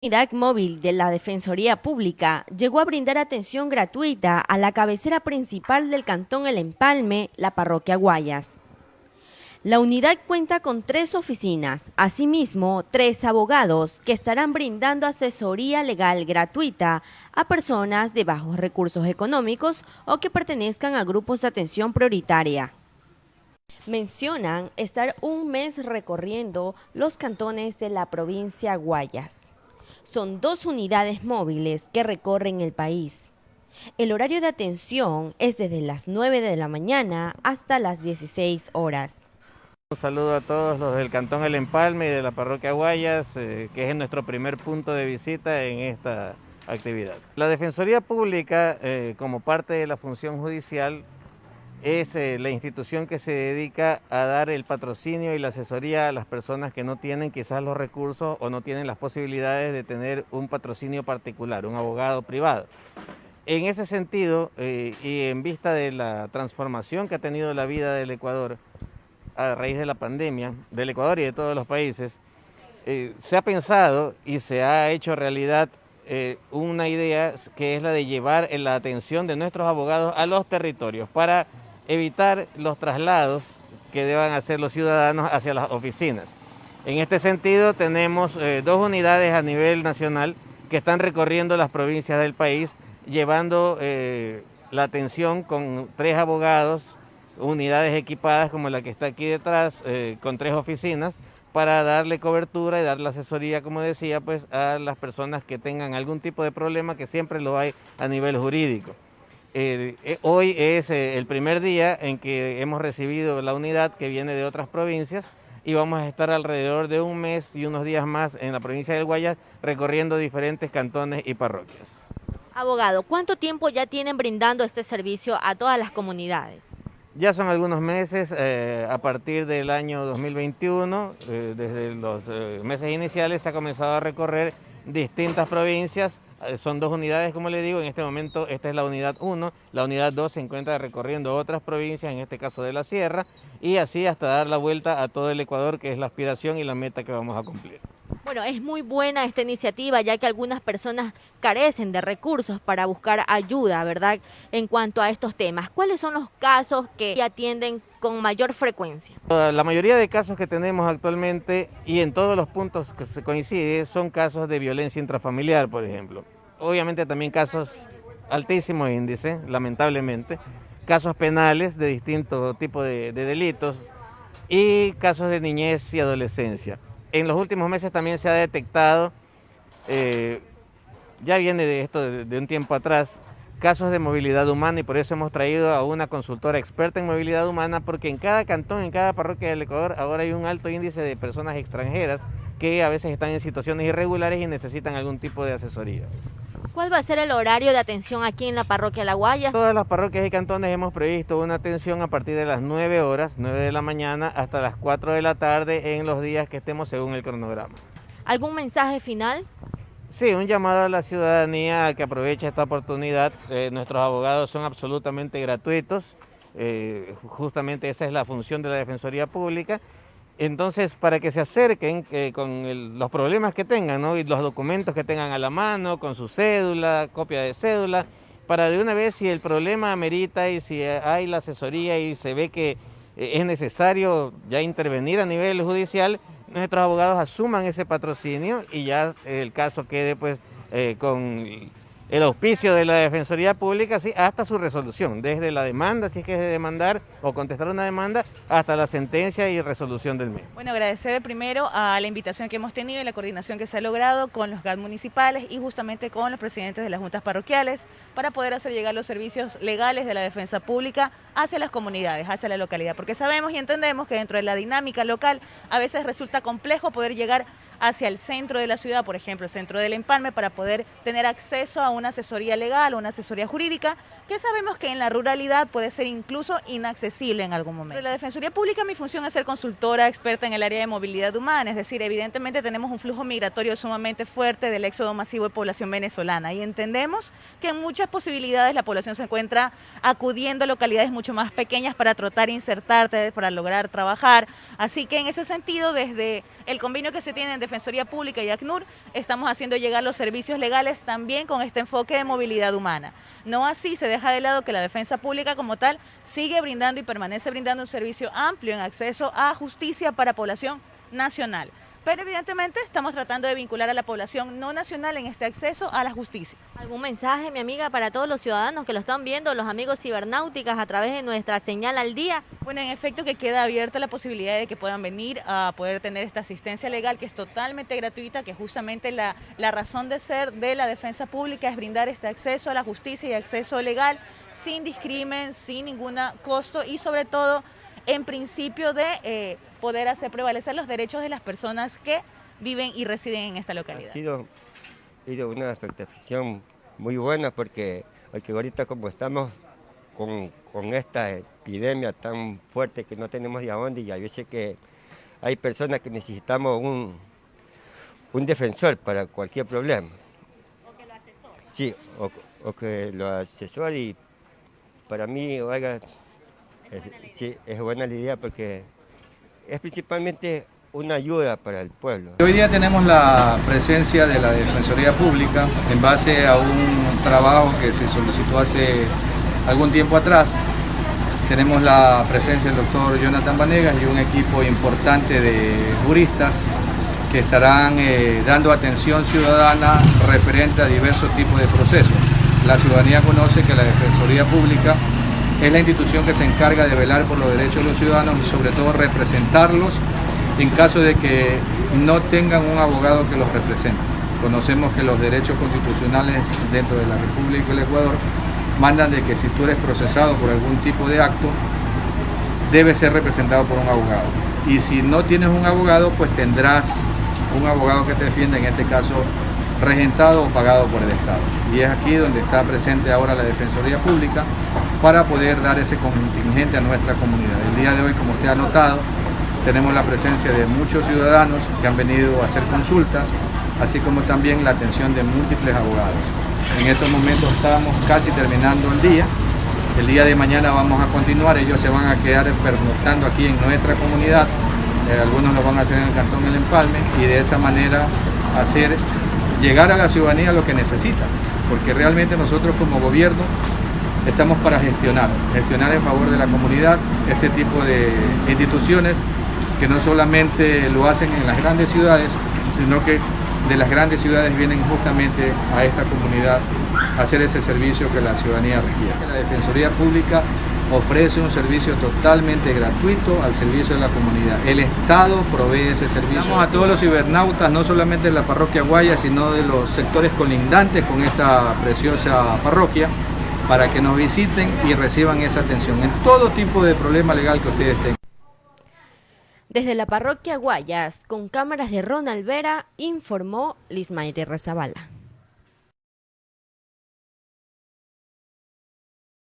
unidad móvil de la Defensoría Pública llegó a brindar atención gratuita a la cabecera principal del Cantón El Empalme, la parroquia Guayas. La unidad cuenta con tres oficinas, asimismo tres abogados que estarán brindando asesoría legal gratuita a personas de bajos recursos económicos o que pertenezcan a grupos de atención prioritaria. Mencionan estar un mes recorriendo los cantones de la provincia Guayas son dos unidades móviles que recorren el país. El horario de atención es desde las 9 de la mañana hasta las 16 horas. Un saludo a todos los del Cantón El Empalme y de la Parroquia Guayas, eh, que es nuestro primer punto de visita en esta actividad. La Defensoría Pública, eh, como parte de la función judicial, es eh, la institución que se dedica a dar el patrocinio y la asesoría a las personas que no tienen quizás los recursos o no tienen las posibilidades de tener un patrocinio particular, un abogado privado. En ese sentido, eh, y en vista de la transformación que ha tenido la vida del Ecuador a raíz de la pandemia, del Ecuador y de todos los países, eh, se ha pensado y se ha hecho realidad una idea que es la de llevar la atención de nuestros abogados a los territorios para evitar los traslados que deban hacer los ciudadanos hacia las oficinas. En este sentido tenemos eh, dos unidades a nivel nacional que están recorriendo las provincias del país, llevando eh, la atención con tres abogados, unidades equipadas como la que está aquí detrás, eh, con tres oficinas, para darle cobertura y darle asesoría, como decía, pues a las personas que tengan algún tipo de problema, que siempre lo hay a nivel jurídico. Eh, hoy es eh, el primer día en que hemos recibido la unidad que viene de otras provincias y vamos a estar alrededor de un mes y unos días más en la provincia del Guayas recorriendo diferentes cantones y parroquias. Abogado, ¿cuánto tiempo ya tienen brindando este servicio a todas las comunidades? Ya son algunos meses, eh, a partir del año 2021, desde los meses iniciales se ha comenzado a recorrer distintas provincias son dos unidades, como le digo, en este momento esta es la unidad 1, la unidad 2 se encuentra recorriendo otras provincias, en este caso de la sierra, y así hasta dar la vuelta a todo el Ecuador, que es la aspiración y la meta que vamos a cumplir. Bueno, es muy buena esta iniciativa, ya que algunas personas carecen de recursos para buscar ayuda, ¿verdad?, en cuanto a estos temas. ¿Cuáles son los casos que atienden con mayor frecuencia? La mayoría de casos que tenemos actualmente y en todos los puntos que se coincide son casos de violencia intrafamiliar, por ejemplo. Obviamente también casos altísimo índice, lamentablemente, casos penales de distintos tipos de, delitos y casos de niñez y adolescencia. En los últimos meses también se ha detectado, eh, ya viene de esto de un tiempo atrás, casos de movilidad humana y por eso hemos traído a una consultora experta en movilidad humana porque en cada cantón, en cada parroquia del Ecuador ahora hay un alto índice de personas extranjeras que a veces están en situaciones irregulares y necesitan algún tipo de asesoría. ¿Cuál va a ser el horario de atención aquí en la parroquia La Guaya? Todas las parroquias y cantones hemos previsto una atención a partir de las 9 horas, 9 de la mañana, hasta las 4 de la tarde en los días que estemos según el cronograma. ¿Algún mensaje final? Sí, un llamado a la ciudadanía a que aproveche esta oportunidad. Eh, nuestros abogados son absolutamente gratuitos. Eh, justamente esa es la función de la Defensoría Pública. Entonces, para que se acerquen eh, con los problemas que tengan y los documentos que tengan a la mano, con su cédula, copia de cédula, para de una vez si el problema amerita y si hay la asesoría y se ve que es necesario ya intervenir a nivel judicial, nuestros abogados asuman ese patrocinio y ya el caso quede pues eh, con el auspicio de la Defensoría Pública sí, hasta su resolución, desde la demanda, si es que es de demandar o contestar una demanda, hasta la sentencia y resolución del mismo. Bueno, agradecer primero a la invitación que hemos tenido y la coordinación que se ha logrado con los GAD municipales y justamente con los presidentes de las juntas parroquiales para poder hacer llegar los servicios legales de la defensa pública hacia las comunidades, hacia la localidad, porque sabemos y entendemos que dentro de la dinámica local a veces resulta complejo poder llegar hacia el centro de la ciudad, por ejemplo, el centro del empalme, para poder tener acceso a una asesoría legal una asesoría jurídica, que sabemos que en la ruralidad puede ser incluso inaccesible en algún momento. En la Defensoría Pública mi función es ser consultora experta en el área de movilidad humana, es decir, evidentemente tenemos un flujo migratorio sumamente fuerte del éxodo masivo de población venezolana y entendemos que en muchas posibilidades la población se encuentra acudiendo a localidades mucho más pequeñas para tratar de insertarte, para lograr trabajar, así que en ese sentido desde el convenio que se tiene en Defensoría Pública y ACNUR estamos haciendo llegar los servicios legales también con este enfoque de movilidad humana. No así se deja de lado que la defensa pública como tal sigue brindando y permanece brindando un servicio amplio en acceso a justicia para población nacional. Pero evidentemente estamos tratando de vincular a la población no nacional en este acceso a la justicia. ¿Algún mensaje, mi amiga, para todos los ciudadanos que lo están viendo, los amigos cibernáuticas a través de nuestra señal al día? Bueno, en efecto que queda abierta la posibilidad de que puedan venir a poder tener esta asistencia legal que es totalmente gratuita, que justamente la, la razón de ser de la defensa pública es brindar este acceso a la justicia y acceso legal sin discrimen, sin ningún costo y sobre todo en principio de eh, poder hacer prevalecer los derechos de las personas que viven y residen en esta localidad. Ha sido, una expectación muy buena porque, porque ahorita como estamos con, esta epidemia tan fuerte que no tenemos de dónde y a veces que hay personas que necesitamos un, un defensor para cualquier problema. O que lo asesore. Sí, o, que lo asesore y para mí, oiga, sí, es buena la idea porque es principalmente una ayuda para el pueblo. Hoy día tenemos la presencia de la Defensoría Pública en base a un trabajo que se solicitó hace algún tiempo atrás. Tenemos la presencia del doctor Jonathan Vanegas y un equipo importante de juristas que estarán eh, dando atención ciudadana referente a diversos tipos de procesos. La ciudadanía conoce que la Defensoría Pública es la institución que se encarga de velar por los derechos de los ciudadanos y sobre todo representarlos en caso de que no tengan un abogado que los represente. Conocemos que los derechos constitucionales dentro de la República del Ecuador mandan de que si tú eres procesado por algún tipo de acto, debes ser representado por un abogado. Y si no tienes un abogado, pues tendrás un abogado que te defienda, en este caso regentado o pagado por el Estado. Y es aquí donde está presente ahora la Defensoría Pública para poder dar ese contingente a nuestra comunidad. El día de hoy, como usted ha notado, tenemos la presencia de muchos ciudadanos que han venido a hacer consultas, así como también la atención de múltiples abogados. En estos momentos estamos casi terminando el día. El día de mañana vamos a continuar, ellos se van a quedar pernoctando aquí en nuestra comunidad, eh, algunos lo van a hacer en el Cantón El Empalme y de esa manera hacer llegar a la ciudadanía lo que necesita, porque realmente nosotros como gobierno estamos para gestionar, gestionar en favor de la comunidad este tipo de instituciones que no solamente lo hacen en las grandes ciudades, sino que de las grandes ciudades vienen justamente a esta comunidad a hacer ese servicio que la ciudadanía requiere. La Defensoría Pública ofrece un servicio totalmente gratuito al servicio de la comunidad. El Estado provee ese servicio. A todos los cibernautas, no solamente de la parroquia Guaya, sino de los sectores colindantes con esta preciosa parroquia, para que nos visiten y reciban esa atención en todo tipo de problema legal que ustedes tengan. Desde la parroquia Guayas, con cámaras de Ronald Vera, informó Lismaire Rezabala.